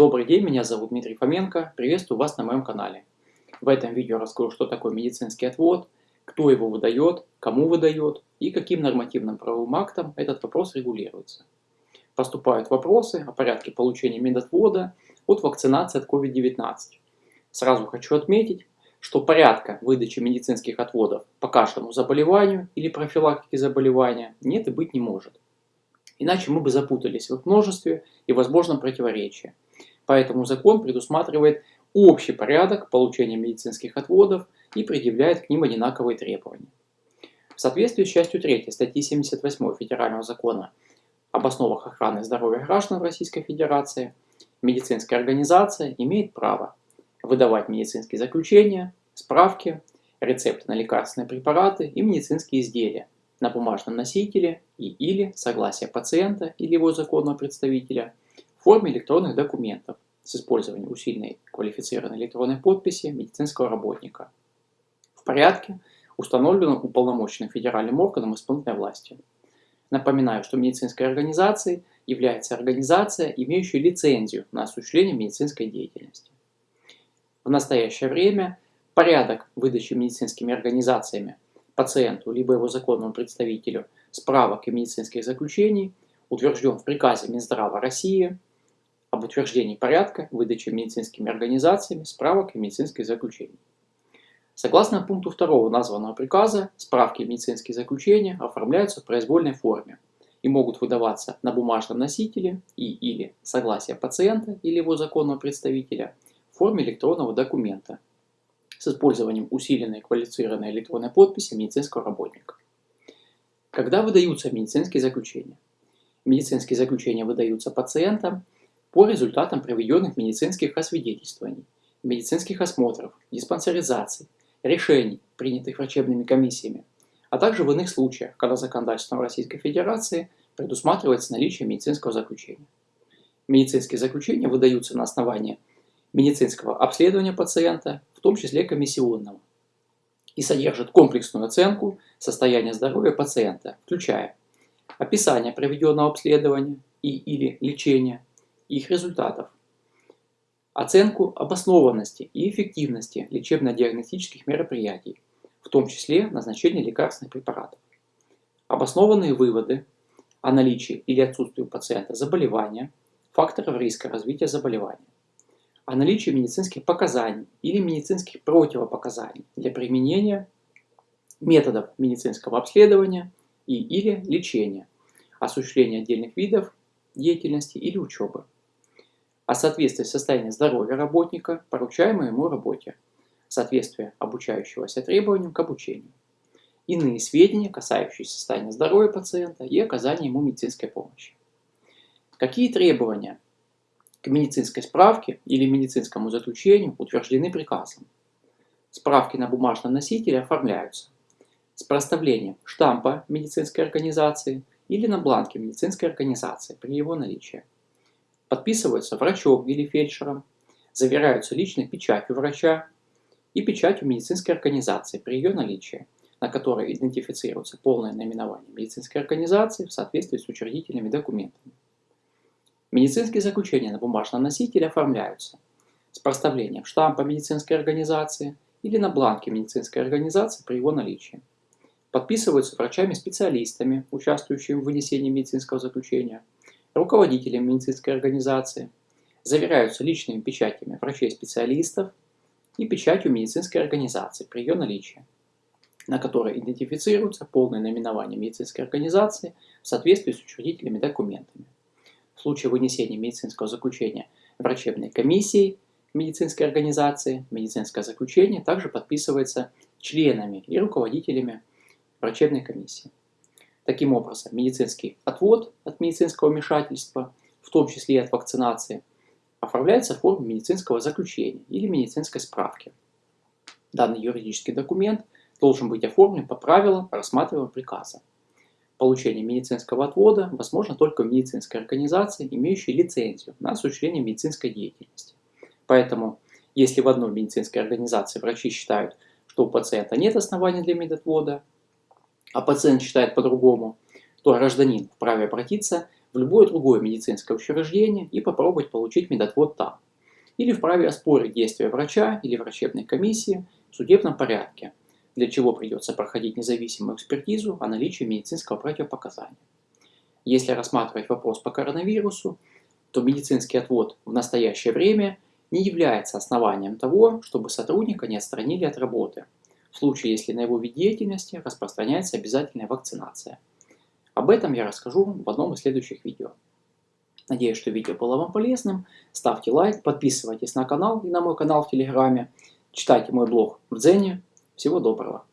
Добрый день, меня зовут Дмитрий Фоменко, приветствую вас на моем канале. В этом видео расскажу, что такое медицинский отвод, кто его выдает, кому выдает и каким нормативным правовым актом этот вопрос регулируется. Поступают вопросы о порядке получения медотвода от вакцинации от COVID-19. Сразу хочу отметить, что порядка выдачи медицинских отводов по кашляному заболеванию или профилактике заболевания нет и быть не может. Иначе мы бы запутались в множестве и возможном противоречии. Поэтому закон предусматривает общий порядок получения медицинских отводов и предъявляет к ним одинаковые требования. В соответствии с частью 3 статьи 78 Федерального закона об основах охраны здоровья граждан Российской Федерации, медицинская организация имеет право выдавать медицинские заключения, справки, рецепты на лекарственные препараты и медицинские изделия на бумажном носителе и или согласие пациента или его законного представителя в форме электронных документов с использованием усиленной квалифицированной электронной подписи медицинского работника в порядке, установленном уполномоченным федеральным органом исполнительной власти. Напоминаю, что медицинской организацией является организация, имеющая лицензию на осуществление медицинской деятельности. В настоящее время порядок выдачи медицинскими организациями пациенту либо его законному представителю справок и медицинских заключений утвержден в приказе Минздрава России об утверждении порядка выдачи медицинскими организациями справок и медицинских заключений. Согласно пункту 2 названного приказа, справки и медицинские заключения оформляются в произвольной форме и могут выдаваться на бумажном носителе и или согласие пациента или его законного представителя в форме электронного документа с использованием усиленной квалифицированной электронной подписи медицинского работника. Когда выдаются медицинские заключения? Медицинские заключения выдаются пациентам по результатам проведенных медицинских освидетельствований, медицинских осмотров, диспансеризаций, решений, принятых врачебными комиссиями, а также в иных случаях, когда законодательством Российской Федерации предусматривается наличие медицинского заключения. Медицинские заключения выдаются на основании медицинского обследования пациента, в том числе комиссионного, и содержат комплексную оценку состояния здоровья пациента, включая описание проведенного обследования и или лечения, их результатов, оценку обоснованности и эффективности лечебно-диагностических мероприятий, в том числе назначение лекарственных препаратов, обоснованные выводы о наличии или отсутствии у пациента заболевания, факторов риска развития заболевания, о наличии медицинских показаний или медицинских противопоказаний для применения методов медицинского обследования и или лечения, осуществления отдельных видов деятельности или учебы о соответствии состояния здоровья работника, поручаемой ему работе, соответствие обучающегося требованиям к обучению, иные сведения, касающиеся состояния здоровья пациента и оказания ему медицинской помощи. Какие требования к медицинской справке или медицинскому заключению утверждены приказом? Справки на бумажном носителе оформляются с проставлением штампа медицинской организации или на бланке медицинской организации при его наличии подписываются врачом или фельдшером, заверяются личной печатью врача и печатью медицинской организации при ее наличии, на которой идентифицируется полное наименование медицинской организации в соответствии с учредительными документами. Медицинские заключения на бумажном носителе оформляются с проставлением штампа медицинской организации или на бланке медицинской организации при его наличии. Подписываются врачами-специалистами, участвующими в вынесении медицинского заключения – руководителем медицинской организации, заверяются личными печатями врачей-специалистов и печатью медицинской организации при ее наличии, на которой идентифицируется полное наименование медицинской организации в соответствии с учредительными документами. В случае вынесения медицинского заключения врачебной комиссией медицинской организации, медицинское заключение также подписывается членами и руководителями врачебной комиссии. Таким образом, медицинский отвод от медицинского вмешательства, в том числе и от вакцинации, оформляется в форме медицинского заключения или медицинской справки. Данный юридический документ должен быть оформлен по правилам рассматриваемого приказа. Получение медицинского отвода возможно только в медицинской организации, имеющей лицензию на осуществление медицинской деятельности. Поэтому, если в одной медицинской организации врачи считают, что у пациента нет оснований для медотвода, а пациент считает по-другому, то гражданин вправе обратиться в любое другое медицинское учреждение и попробовать получить медотвод там. Или вправе оспорить действия врача или врачебной комиссии в судебном порядке, для чего придется проходить независимую экспертизу о наличии медицинского противопоказания. Если рассматривать вопрос по коронавирусу, то медицинский отвод в настоящее время не является основанием того, чтобы сотрудника не отстранили от работы, в случае, если на его вид деятельности распространяется обязательная вакцинация. Об этом я расскажу в одном из следующих видео. Надеюсь, что видео было вам полезным. Ставьте лайк, подписывайтесь на канал и на мой канал в Телеграме. Читайте мой блог в Дзене. Всего доброго.